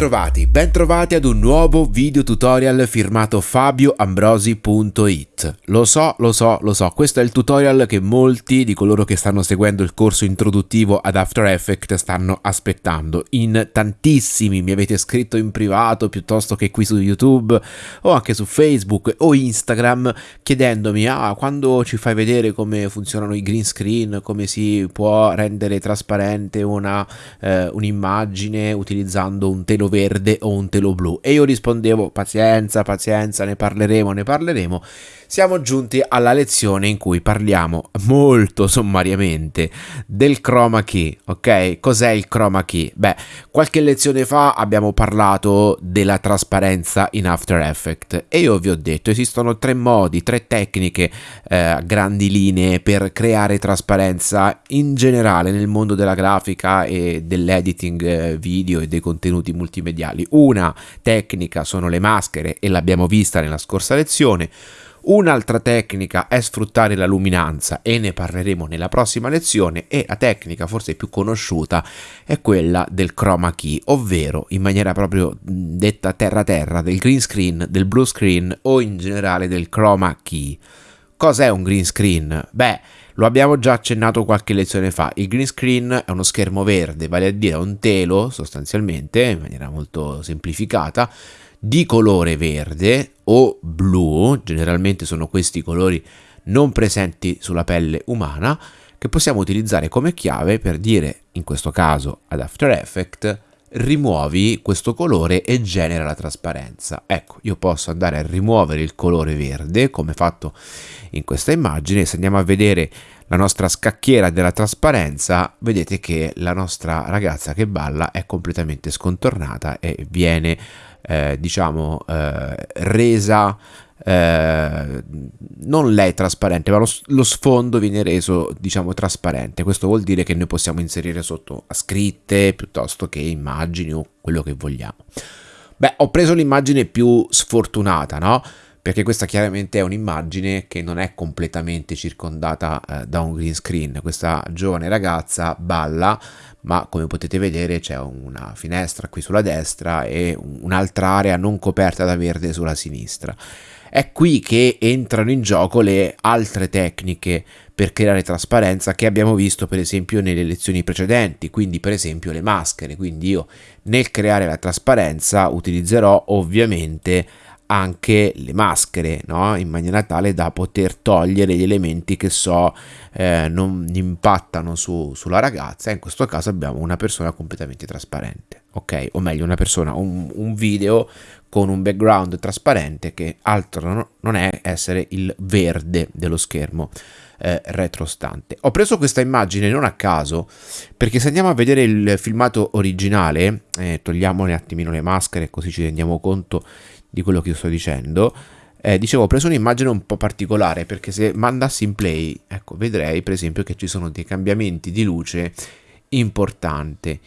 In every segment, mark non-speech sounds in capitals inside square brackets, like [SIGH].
Bentrovati, bentrovati ad un nuovo video tutorial firmato fabioambrosi.it. Lo so, lo so, lo so, questo è il tutorial che molti di coloro che stanno seguendo il corso introduttivo ad After Effects stanno aspettando. In tantissimi mi avete scritto in privato piuttosto che qui su YouTube o anche su Facebook o Instagram chiedendomi ah, quando ci fai vedere come funzionano i green screen, come si può rendere trasparente eh, un'immagine utilizzando un telo verde o un telo blu e io rispondevo pazienza, pazienza, ne parleremo, ne parleremo. Siamo giunti alla lezione in cui parliamo molto sommariamente del chroma key, ok? Cos'è il chroma key? Beh, qualche lezione fa abbiamo parlato della trasparenza in After Effects e io vi ho detto esistono tre modi, tre tecniche eh, grandi linee per creare trasparenza in generale nel mondo della grafica e dell'editing eh, video e dei contenuti multimediali. Una tecnica sono le maschere e l'abbiamo vista nella scorsa lezione. Un'altra tecnica è sfruttare la luminanza e ne parleremo nella prossima lezione e la tecnica forse più conosciuta è quella del chroma key, ovvero in maniera proprio detta terra terra del green screen, del blue screen o in generale del chroma key. Cos'è un green screen? Beh, lo abbiamo già accennato qualche lezione fa. Il green screen è uno schermo verde, vale a dire un telo sostanzialmente, in maniera molto semplificata, di colore verde o blu, generalmente sono questi colori non presenti sulla pelle umana, che possiamo utilizzare come chiave per dire, in questo caso ad After Effects, rimuovi questo colore e genera la trasparenza. Ecco, io posso andare a rimuovere il colore verde, come fatto in questa immagine, se andiamo a vedere la nostra scacchiera della trasparenza, vedete che la nostra ragazza che balla è completamente scontornata e viene, eh, diciamo, eh, resa eh, non lei trasparente, ma lo, lo, sfondo viene reso, diciamo, trasparente. Questo vuol dire che noi possiamo inserire sotto scritte piuttosto che immagini o quello che vogliamo. Beh, ho preso l'immagine più sfortunata, no? Perché questa chiaramente è un'immagine che non è completamente circondata eh, da un green screen. Questa giovane ragazza balla, ma come potete vedere c'è una finestra qui sulla destra e un'altra area non coperta da verde sulla sinistra. È qui che entrano in gioco le altre tecniche per creare trasparenza che abbiamo visto per esempio nelle lezioni precedenti, quindi per esempio le maschere. Quindi io nel creare la trasparenza utilizzerò ovviamente anche le maschere, no? in maniera tale da poter togliere gli elementi che so eh, non impattano su, sulla ragazza. In questo caso abbiamo una persona completamente trasparente, ok? O meglio, una persona, un, un video con un background trasparente che altro non è essere il verde dello schermo eh, retrostante. Ho preso questa immagine non a caso perché se andiamo a vedere il filmato originale, eh, togliamo un attimino le maschere così ci rendiamo conto di quello che io sto dicendo, eh, dicevo ho preso un'immagine un po' particolare perché se mandassi in play, ecco, vedrei per esempio che ci sono dei cambiamenti di luce importanti.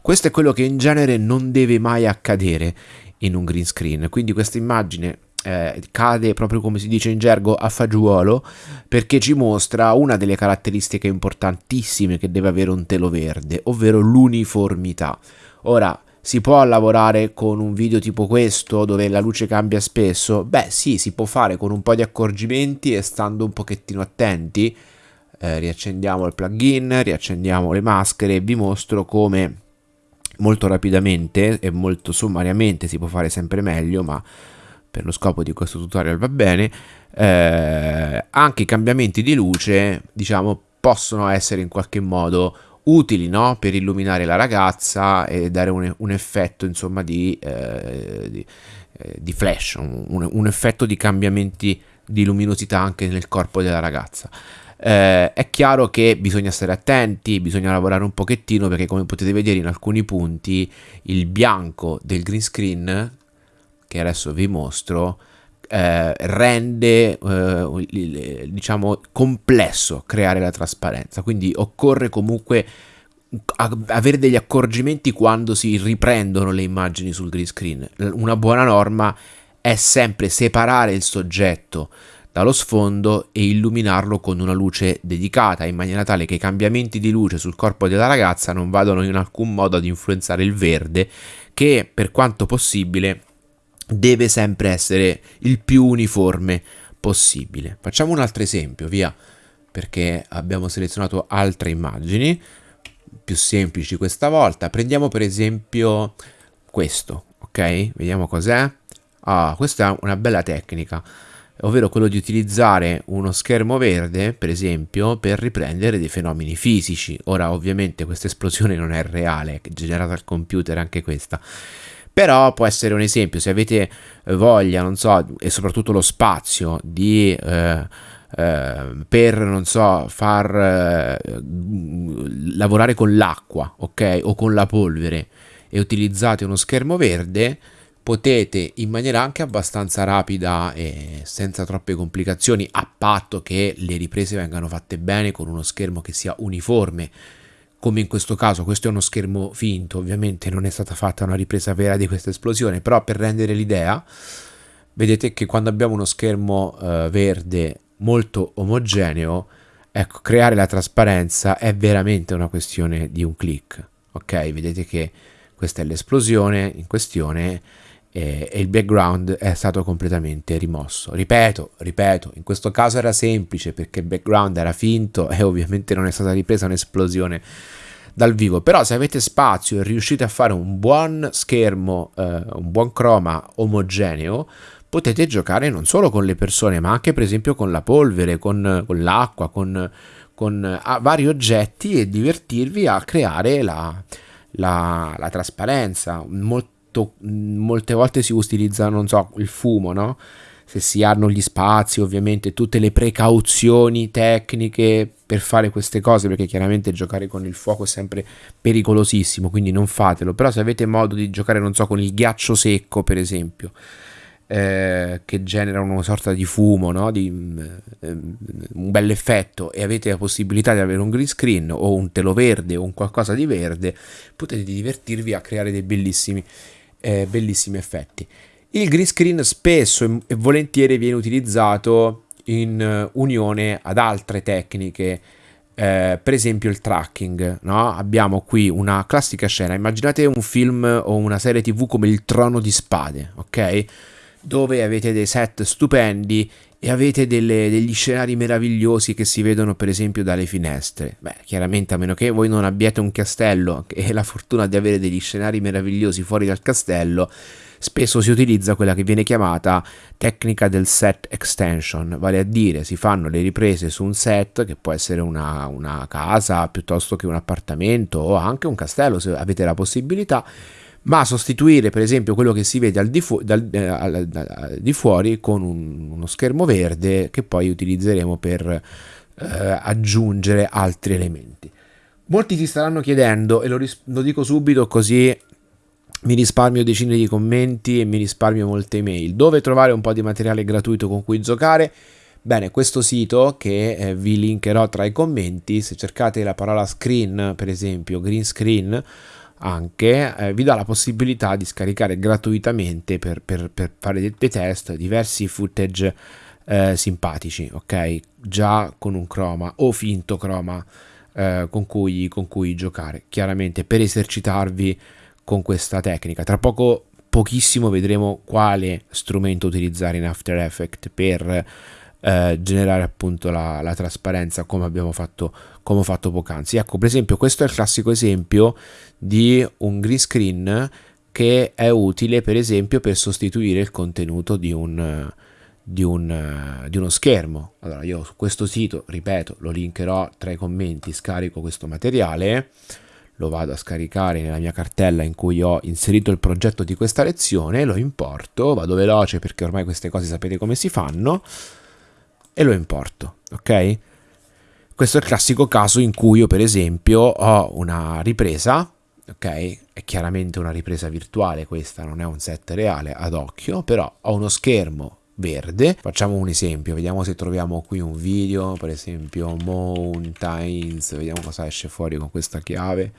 Questo è quello che in genere non deve mai accadere in un green screen, quindi questa immagine eh, cade proprio come si dice in gergo a fagiolo perché ci mostra una delle caratteristiche importantissime che deve avere un telo verde, ovvero l'uniformità. Ora, si può lavorare con un video tipo questo dove la luce cambia spesso? Beh sì, si può fare con un po' di accorgimenti e stando un pochettino attenti. Eh, riaccendiamo il plugin, riaccendiamo le maschere e vi mostro come molto rapidamente e molto sommariamente si può fare sempre meglio ma per lo scopo di questo tutorial va bene eh, anche i cambiamenti di luce diciamo possono essere in qualche modo utili no? per illuminare la ragazza e dare un, un effetto insomma di, eh, di, eh, di flash, un, un, effetto di cambiamenti di luminosità anche nel corpo della ragazza. Eh, è chiaro che bisogna stare attenti, bisogna lavorare un pochettino perché come potete vedere in alcuni punti il bianco del green screen, che adesso vi mostro, eh, rende eh, diciamo complesso creare la trasparenza. Quindi occorre comunque avere degli accorgimenti quando si riprendono le immagini sul green screen. Una buona norma è sempre separare il soggetto dallo sfondo e illuminarlo con una luce dedicata in maniera tale che i cambiamenti di luce sul corpo della ragazza non vadano in alcun modo ad influenzare il verde che per quanto possibile deve sempre essere il più uniforme possibile. Facciamo un altro esempio, via, perché abbiamo selezionato altre immagini più semplici questa volta. Prendiamo per esempio questo, ok? Vediamo cos'è. Ah, questa è una bella tecnica, ovvero quello di utilizzare uno schermo verde, per esempio, per riprendere dei fenomeni fisici. Ora, ovviamente, questa esplosione non è reale, è generata al computer anche questa. Però può essere un esempio, se avete voglia, non so, e soprattutto lo spazio di... Eh, eh, per non so far eh, lavorare con l'acqua ok o con la polvere e utilizzate uno schermo verde potete in maniera anche abbastanza rapida e senza troppe complicazioni a patto che le riprese vengano fatte bene con uno schermo che sia uniforme come in questo caso. Questo è uno schermo finto ovviamente non è stata fatta una ripresa vera di questa esplosione però per rendere l'idea vedete che quando abbiamo uno schermo eh, verde molto omogeneo ecco creare la trasparenza è veramente una questione di un click ok? Vedete che questa è l'esplosione in questione e, e il background è stato completamente rimosso. Ripeto, ripeto, in questo caso era semplice perché il background era finto [LAUGHS] e ovviamente non è stata ripresa un'esplosione dal vivo però se avete spazio e riuscite a fare un buon schermo eh, un buon croma omogeneo potete giocare non solo con le persone ma anche per esempio con la polvere con, con l'acqua con, con vari oggetti e divertirvi a creare la, la, la trasparenza. Molto, molte volte si utilizza, non so, il fumo, no? Se si hanno gli spazi, ovviamente, tutte le precauzioni tecniche per fare queste cose, perché chiaramente giocare con il fuoco è sempre pericolosissimo, quindi non fatelo. Però se avete modo di giocare, non so, con il ghiaccio secco, per esempio, eh, che genera una sorta di fumo, no? di, eh, un bel effetto e avete la possibilità di avere un green screen o un telo verde o un qualcosa di verde, potete divertirvi a creare dei bellissimi, eh, bellissimi effetti. Il green screen spesso e volentieri viene utilizzato in unione ad altre tecniche eh, per esempio il tracking, no? abbiamo qui una classica scena, immaginate un film o una serie tv come il trono di spade, ok? dove avete dei set stupendi e avete delle, degli scenari meravigliosi che si vedono per esempio dalle finestre. Beh, chiaramente a meno che voi non abbiate un castello e la fortuna di avere degli scenari meravigliosi fuori dal castello, spesso si utilizza quella che viene chiamata tecnica del set extension, vale a dire si fanno le riprese su un set che può essere una, una casa piuttosto che un appartamento o anche un castello se avete la possibilità ma sostituire per esempio quello che si vede al di, fu- dal, eh, al, al, di fuori con un, uno schermo verde che poi utilizzeremo per eh, aggiungere altri elementi. Molti ti staranno chiedendo, e lo, ris- lo dico subito così mi risparmio decine di commenti e mi risparmio molte email, dove trovare un po' di materiale gratuito con cui giocare. Bene, questo sito che eh, vi linkerò tra i commenti, se cercate la parola screen, per esempio, green screen, anche eh, vi dà la possibilità di scaricare gratuitamente per, per, per fare dei, dei, test diversi footage eh, simpatici, ok? Già con un chroma o finto chroma eh, con, cui, con cui giocare, chiaramente per esercitarvi con questa tecnica. Tra poco, pochissimo, vedremo quale strumento utilizzare in After Effects per eh, generare appunto la, la, trasparenza come abbiamo fatto, come ho fatto poc'anzi. Ecco, per esempio, questo è il classico esempio di un green screen che è utile per esempio per sostituire il contenuto di un, di, un, di uno schermo. Allora io su questo sito, ripeto, lo linkerò tra i commenti, scarico questo materiale, lo vado a scaricare nella mia cartella in cui ho inserito il progetto di questa lezione, lo importo, vado veloce perché ormai queste cose sapete come si fanno, e lo importo, ok? Questo è il classico caso in cui io per esempio ho una ripresa, ok? È chiaramente una ripresa virtuale questa, non è un set reale ad occhio, però ho uno schermo verde. Facciamo un esempio, vediamo se troviamo qui un video, per esempio Mountains, vediamo cosa esce fuori con questa chiave.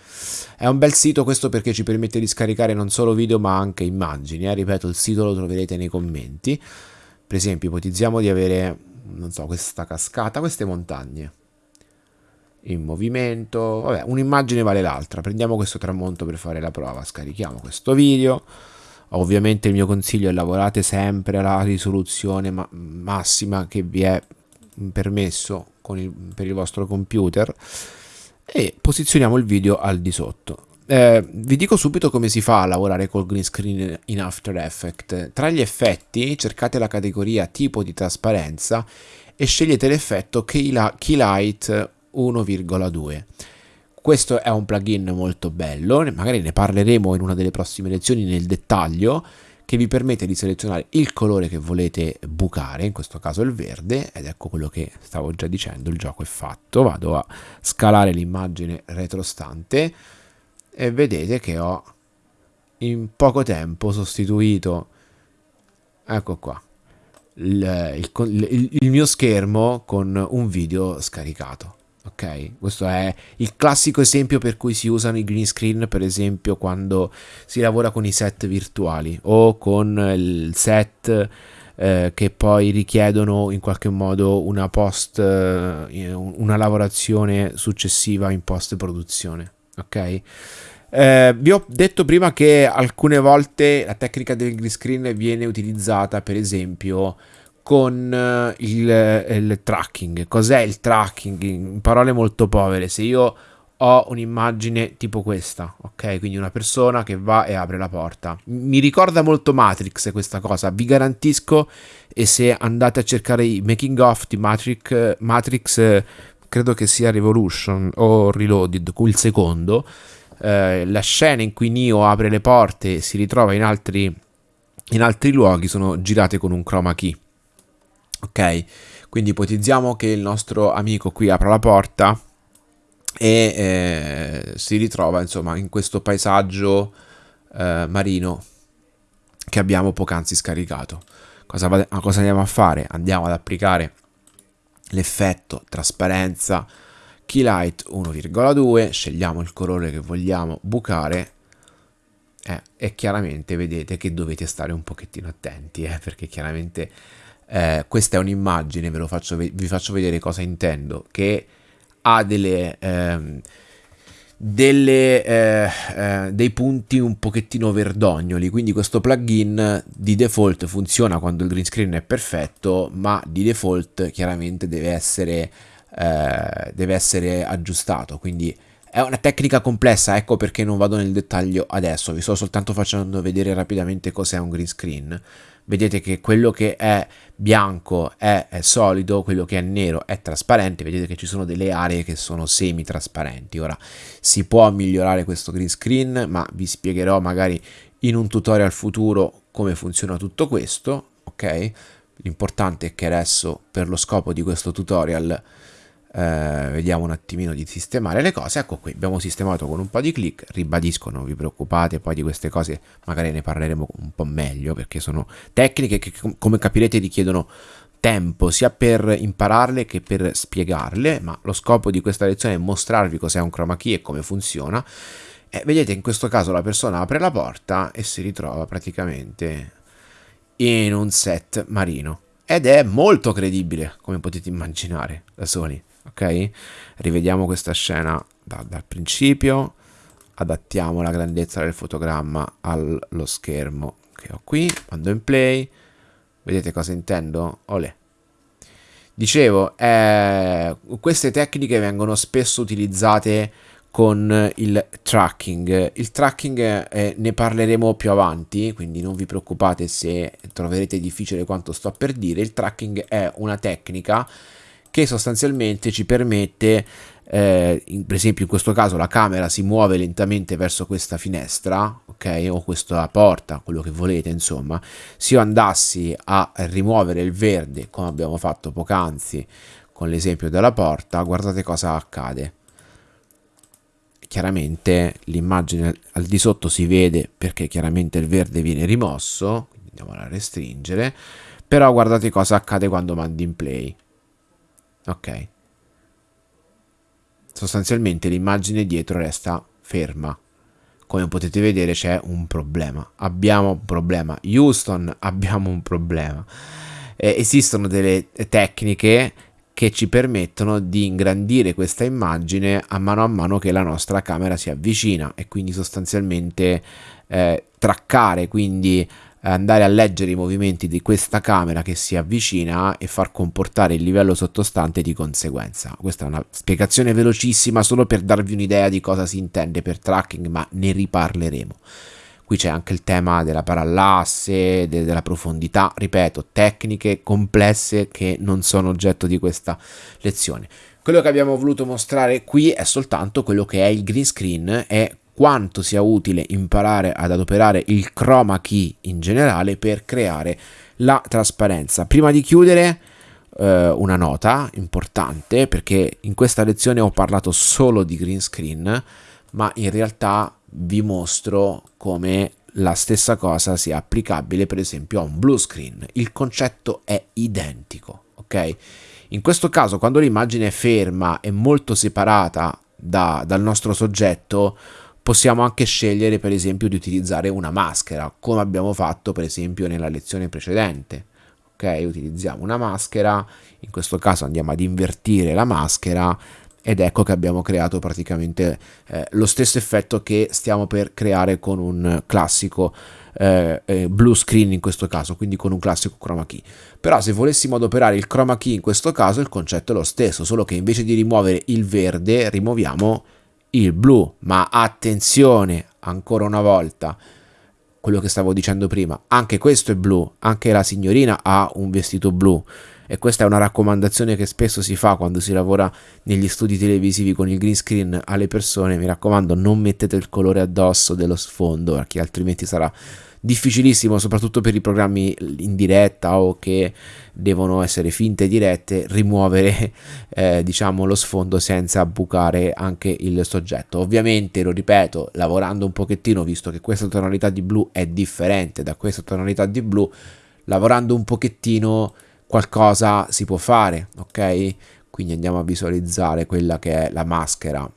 È un bel sito questo perché ci permette di scaricare non solo video ma anche immagini, eh? ripeto il sito lo troverete nei commenti. Per esempio ipotizziamo di avere non so, questa cascata, queste montagne in movimento, vabbè, un'immagine vale l'altra. Prendiamo questo tramonto per fare la prova, scarichiamo questo video. Ovviamente il mio consiglio è lavorate sempre alla risoluzione ma massima che vi è permesso il, per il vostro computer e posizioniamo il video al di sotto. Eh, vi dico subito come si fa a lavorare col green screen in After Effects. Tra gli effetti cercate la categoria tipo di trasparenza e scegliete l'effetto Key Light 1,2. Questo è un plugin molto bello, magari ne parleremo in una delle prossime lezioni nel dettaglio, che vi permette di selezionare il colore che volete bucare, in questo caso il verde, ed ecco quello che stavo già dicendo, il gioco è fatto, vado a scalare l'immagine retrostante e vedete che ho in poco tempo sostituito, ecco qua, il, il, il mio schermo con un video scaricato. Ok, questo è il classico esempio per cui si usano i green screen, per esempio, quando si lavora con i set virtuali o con il set eh, che poi richiedono in qualche modo una post, eh, una lavorazione successiva in post produzione. Ok. Eh, vi ho detto prima che alcune volte la tecnica del green screen viene utilizzata, per esempio, con eh, il, eh, il tracking. Cos'è il tracking? In parole molto povere, se io ho un'immagine tipo questa, ok? Quindi una persona che va e apre la porta. Mi ricorda molto Matrix questa cosa, vi garantisco e se andate a cercare i making of di Matrix, Matrix credo che sia Revolution o Reloaded, il secondo, eh, la scena in cui Neo apre le porte e si ritrova in altri, in altri luoghi sono girate con un chroma key ok? Quindi ipotizziamo che il nostro amico qui apra la porta e eh, si ritrova insomma in questo paesaggio eh, marino che abbiamo poc'anzi scaricato. Cosa, cosa andiamo a fare? Andiamo ad applicare l'effetto trasparenza key light 1,2 scegliamo il colore che vogliamo bucare eh, e chiaramente vedete che dovete stare un pochettino attenti eh, perché chiaramente eh, questa è un'immagine, ve lo faccio, vi faccio vedere cosa intendo, che ha delle, ehm, delle, eh, eh, dei punti un pochettino verdognoli, quindi questo plugin di default funziona quando il green screen è perfetto, ma di default chiaramente deve essere, eh, deve essere aggiustato, quindi è una tecnica complessa, ecco perché non vado nel dettaglio adesso, vi sto soltanto facendo vedere rapidamente cos'è un green screen vedete che quello che è bianco è, è, solido, quello che è nero è trasparente, vedete che ci sono delle aree che sono semi trasparenti. Ora si può migliorare questo green screen, ma vi spiegherò magari in un tutorial futuro come funziona tutto questo, ok? L'importante è che adesso per lo scopo di questo tutorial eh, vediamo un attimino di sistemare le cose. Ecco qui abbiamo sistemato con un po' di click ribadisco non vi preoccupate poi di queste cose magari ne parleremo un po' meglio perché sono tecniche che come capirete richiedono tempo sia per impararle che per spiegarle ma lo scopo di questa lezione è mostrarvi cos'è un chroma key e come funziona. E vedete in questo caso la persona apre la porta e si ritrova praticamente in un set marino. Ed è molto credibile come potete immaginare da soli ok? Rivediamo questa scena da, dal principio, adattiamo la grandezza del fotogramma allo schermo che ho qui, quando in play, vedete cosa intendo? Olè. Dicevo, eh, queste tecniche vengono spesso utilizzate con il tracking. Il tracking eh, ne parleremo più avanti, quindi non vi preoccupate se troverete difficile quanto sto per dire. Il tracking è una tecnica che sostanzialmente ci permette, eh, in, per esempio in questo caso la camera si muove lentamente verso questa finestra, ok, o questa porta, quello che volete, insomma, se io andassi a rimuovere il verde, come abbiamo fatto poc'anzi con l'esempio della porta, guardate cosa accade. Chiaramente l'immagine al di sotto si vede perché chiaramente il verde viene rimosso, andiamo a restringere, però guardate cosa accade quando mandi in play ok. Sostanzialmente l'immagine dietro resta ferma. Come potete vedere c'è un problema. Abbiamo un problema. Houston [LAUGHS] abbiamo un problema. Eh, esistono delle tecniche che ci permettono di ingrandire questa immagine a mano a mano che la nostra camera si avvicina e quindi sostanzialmente eh, traccare, quindi andare a leggere i movimenti di questa camera che si avvicina e far comportare il livello sottostante di conseguenza. Questa è una spiegazione velocissima solo per darvi un'idea di cosa si intende per tracking, ma ne riparleremo. Qui c'è anche il tema della parallasse, de della profondità, ripeto, tecniche complesse che non sono oggetto di questa lezione. Quello che abbiamo voluto mostrare qui è soltanto quello che è il green screen e quanto sia utile imparare ad adoperare il chroma key in generale per creare la trasparenza. Prima di chiudere eh, una nota importante perché in questa lezione ho parlato solo di green screen ma in realtà vi mostro come la stessa cosa sia applicabile per esempio a un blue screen. Il concetto è identico, ok? In questo caso quando l'immagine è ferma e molto separata da, dal nostro soggetto possiamo anche scegliere per esempio di utilizzare una maschera come abbiamo fatto per esempio nella lezione precedente ok utilizziamo una maschera in questo caso andiamo ad invertire la maschera ed ecco che abbiamo creato praticamente eh, lo stesso effetto che stiamo per creare con un classico eh, eh, blue screen in questo caso, quindi con un classico chroma key. Però se volessimo adoperare il chroma key in questo caso il concetto è lo stesso, solo che invece di rimuovere il verde rimuoviamo il blu, ma attenzione ancora una volta, quello che stavo dicendo prima, anche questo è blu, anche la signorina ha un vestito blu e questa è una raccomandazione che spesso si fa quando si lavora negli studi televisivi con il green screen alle persone, mi raccomando non mettete il colore addosso dello sfondo perché altrimenti sarà difficilissimo soprattutto per i programmi in diretta o che devono essere finte dirette rimuovere [LAUGHS] eh, diciamo lo sfondo senza bucare anche il soggetto. Ovviamente lo ripeto lavorando un pochettino visto che questa tonalità di blu è differente da questa tonalità di blu lavorando un pochettino qualcosa si può fare ok? Quindi andiamo a visualizzare quella che è la maschera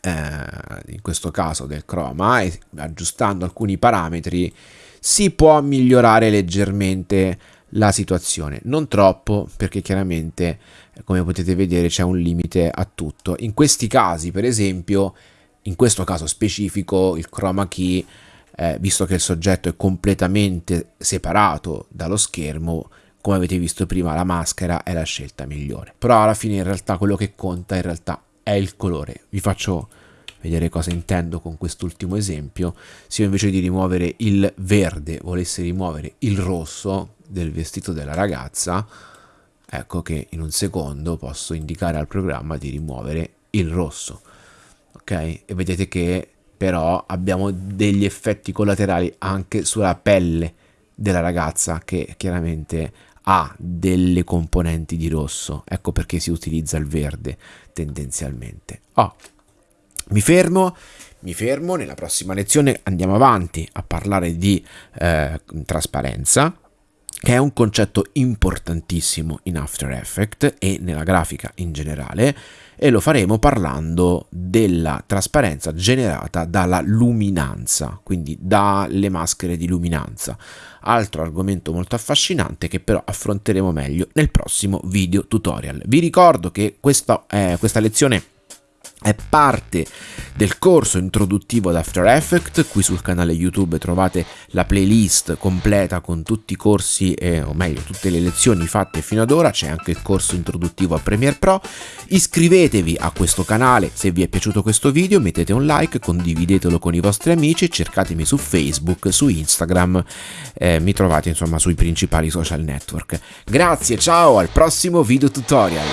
eh, in questo caso del chroma e aggiustando alcuni parametri si può migliorare leggermente la situazione. Non troppo perché chiaramente come potete vedere c'è un limite a tutto. In questi casi per esempio in questo caso specifico il chroma key eh, visto che il soggetto è completamente separato dallo schermo come avete visto prima la maschera è la scelta migliore però alla fine in realtà quello che conta in realtà è il colore. Vi faccio vedere cosa intendo con quest'ultimo esempio. Se io invece di rimuovere il verde volessi rimuovere il rosso del vestito della ragazza, ecco che in un secondo posso indicare al programma di rimuovere il rosso. Ok? E vedete che però abbiamo degli effetti collaterali anche sulla pelle della ragazza che chiaramente ha delle componenti di rosso, ecco perché si utilizza il verde tendenzialmente. Oh, mi fermo, mi fermo, nella prossima lezione andiamo avanti a parlare di eh, trasparenza, che è un concetto importantissimo in After Effects e nella grafica in generale, e lo faremo parlando della trasparenza generata dalla luminanza, quindi dalle maschere di luminanza. Altro argomento molto affascinante che però affronteremo meglio nel prossimo video tutorial. Vi ricordo che questa, eh, questa lezione è parte del corso introduttivo ad After Effects, qui sul canale YouTube trovate la playlist completa con tutti i corsi, eh, o meglio tutte le lezioni fatte fino ad ora, c'è anche il corso introduttivo a Premiere Pro, iscrivetevi a questo canale se vi è piaciuto questo video, mettete un like, condividetelo con i vostri amici, cercatemi su Facebook, su Instagram, eh, mi trovate insomma sui principali social network. Grazie, ciao, al prossimo video tutorial!